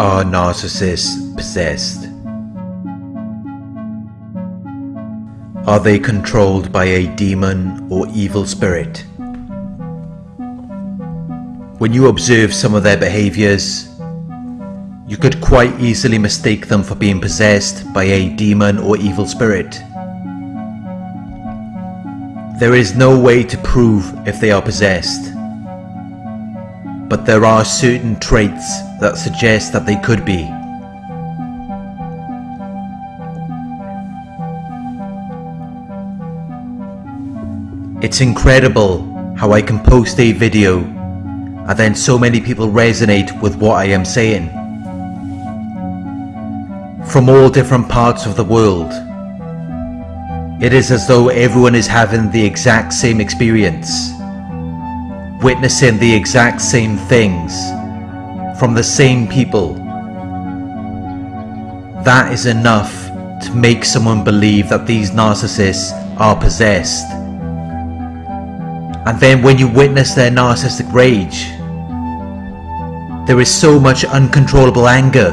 Are narcissists possessed? Are they controlled by a demon or evil spirit? When you observe some of their behaviors, you could quite easily mistake them for being possessed by a demon or evil spirit. There is no way to prove if they are possessed, but there are certain traits that suggest that they could be. It's incredible how I can post a video and then so many people resonate with what I am saying. From all different parts of the world. It is as though everyone is having the exact same experience. Witnessing the exact same things. From the same people. That is enough to make someone believe that these narcissists are possessed. And then when you witness their narcissistic rage, there is so much uncontrollable anger.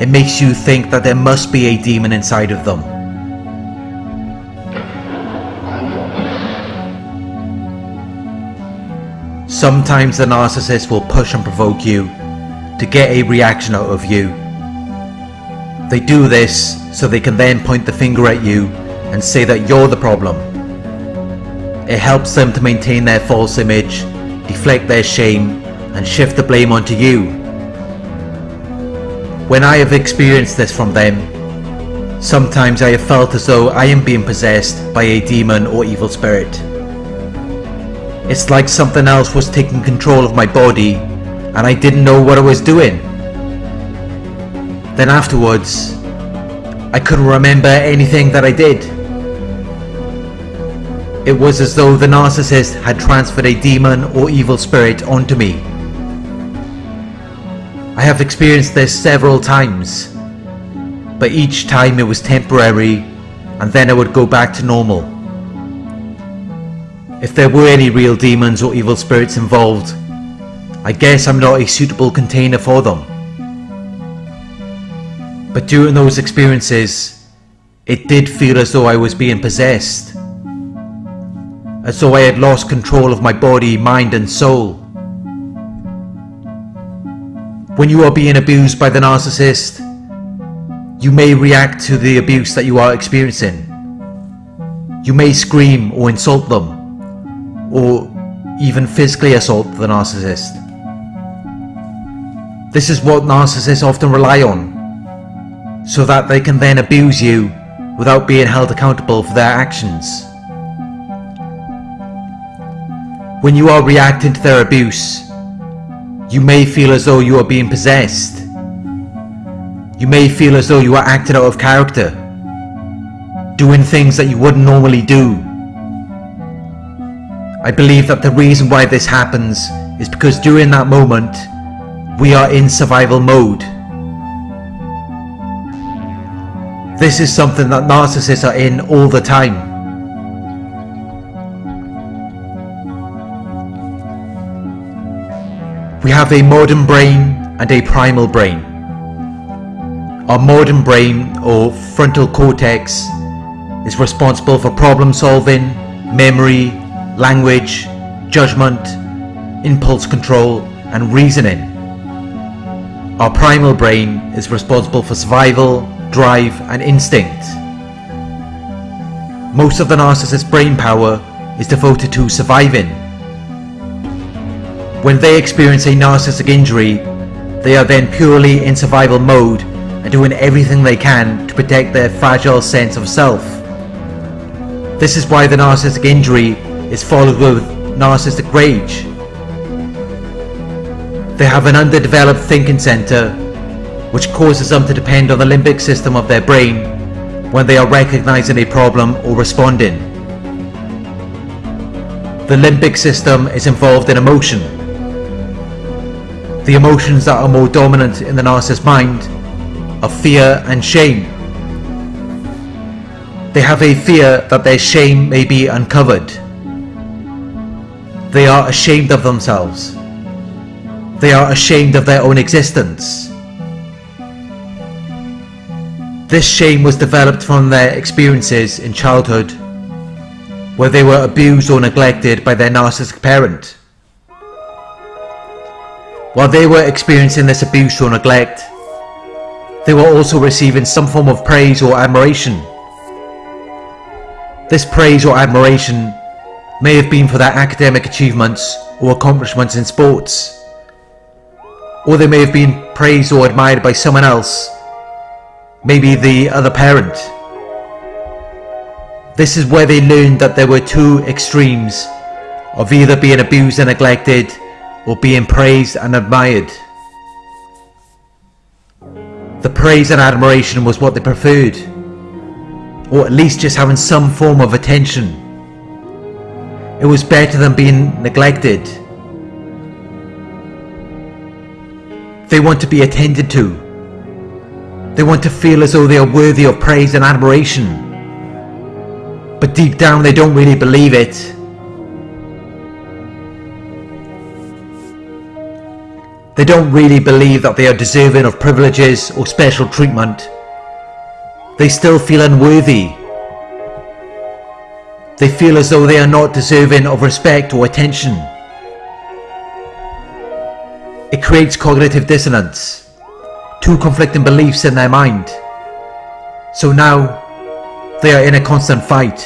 It makes you think that there must be a demon inside of them. Sometimes the narcissist will push and provoke you to get a reaction out of you. They do this so they can then point the finger at you and say that you're the problem it helps them to maintain their false image, deflect their shame, and shift the blame onto you. When I have experienced this from them, sometimes I have felt as though I am being possessed by a demon or evil spirit. It's like something else was taking control of my body and I didn't know what I was doing. Then afterwards, I couldn't remember anything that I did. It was as though the narcissist had transferred a demon or evil spirit onto me. I have experienced this several times, but each time it was temporary and then I would go back to normal. If there were any real demons or evil spirits involved, I guess I'm not a suitable container for them. But during those experiences, it did feel as though I was being possessed as though I had lost control of my body, mind and soul. When you are being abused by the narcissist, you may react to the abuse that you are experiencing. You may scream or insult them, or even physically assault the narcissist. This is what narcissists often rely on, so that they can then abuse you without being held accountable for their actions. When you are reacting to their abuse, you may feel as though you are being possessed. You may feel as though you are acting out of character, doing things that you wouldn't normally do. I believe that the reason why this happens is because during that moment, we are in survival mode. This is something that narcissists are in all the time. We have a modern brain and a primal brain. Our modern brain, or frontal cortex, is responsible for problem solving, memory, language, judgment, impulse control, and reasoning. Our primal brain is responsible for survival, drive, and instinct. Most of the narcissist's brain power is devoted to surviving when they experience a narcissistic injury, they are then purely in survival mode and doing everything they can to protect their fragile sense of self. This is why the narcissistic injury is followed with narcissistic rage. They have an underdeveloped thinking center which causes them to depend on the limbic system of their brain when they are recognizing a problem or responding. The limbic system is involved in emotion the emotions that are more dominant in the narcissist's mind are fear and shame. They have a fear that their shame may be uncovered. They are ashamed of themselves. They are ashamed of their own existence. This shame was developed from their experiences in childhood, where they were abused or neglected by their narcissistic parent. While they were experiencing this abuse or neglect, they were also receiving some form of praise or admiration. This praise or admiration may have been for their academic achievements or accomplishments in sports, or they may have been praised or admired by someone else maybe the other parent. This is where they learned that there were two extremes of either being abused and neglected or being praised and admired. The praise and admiration was what they preferred, or at least just having some form of attention. It was better than being neglected. They want to be attended to they want to feel as though they are worthy of praise and admiration. But deep down they don't really believe it. They don't really believe that they are deserving of privileges or special treatment. They still feel unworthy. They feel as though they are not deserving of respect or attention. It creates cognitive dissonance two conflicting beliefs in their mind. So now, they are in a constant fight.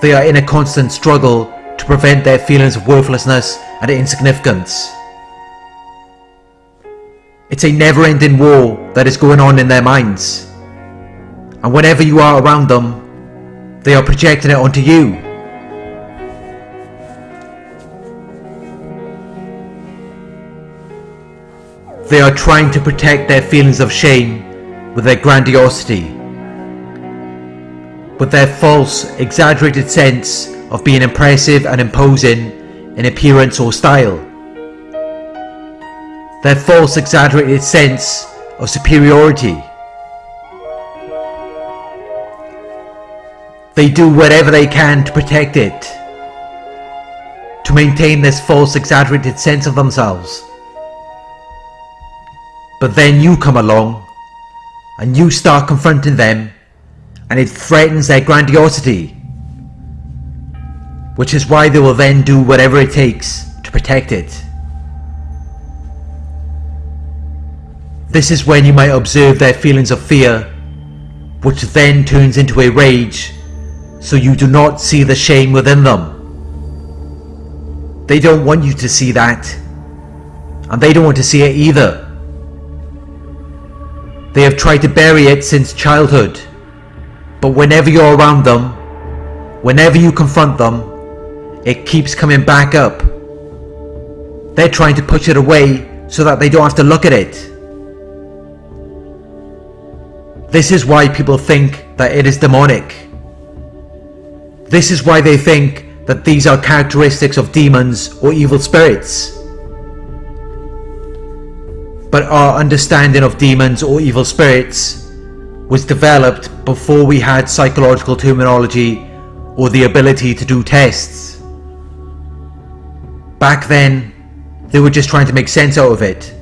They are in a constant struggle to prevent their feelings of worthlessness and insignificance. It's a never-ending war that is going on in their minds. And whenever you are around them, they are projecting it onto you. They are trying to protect their feelings of shame with their grandiosity, with their false, exaggerated sense of being impressive and imposing in appearance or style. Their false, exaggerated sense of superiority. They do whatever they can to protect it, to maintain this false, exaggerated sense of themselves. But then you come along and you start confronting them and it threatens their grandiosity. Which is why they will then do whatever it takes to protect it. This is when you might observe their feelings of fear, which then turns into a rage, so you do not see the shame within them. They don't want you to see that, and they don't want to see it either. They have tried to bury it since childhood. But whenever you're around them, whenever you confront them, it keeps coming back up. They're trying to push it away so that they don't have to look at it. This is why people think that it is demonic. This is why they think that these are characteristics of demons or evil spirits but our understanding of demons or evil spirits was developed before we had psychological terminology or the ability to do tests. Back then, they were just trying to make sense out of it.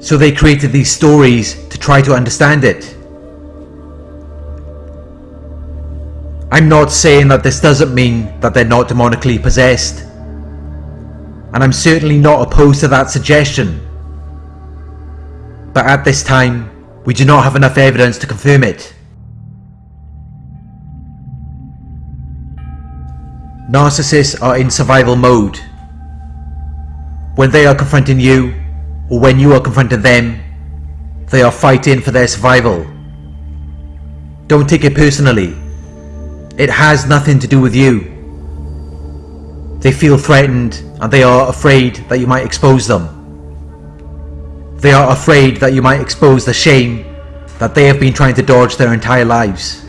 So they created these stories to try to understand it. I'm not saying that this doesn't mean that they're not demonically possessed. And I'm certainly not opposed to that suggestion but at this time, we do not have enough evidence to confirm it. Narcissists are in survival mode. When they are confronting you, or when you are confronting them, they are fighting for their survival. Don't take it personally. It has nothing to do with you. They feel threatened and they are afraid that you might expose them. They are afraid that you might expose the shame that they have been trying to dodge their entire lives.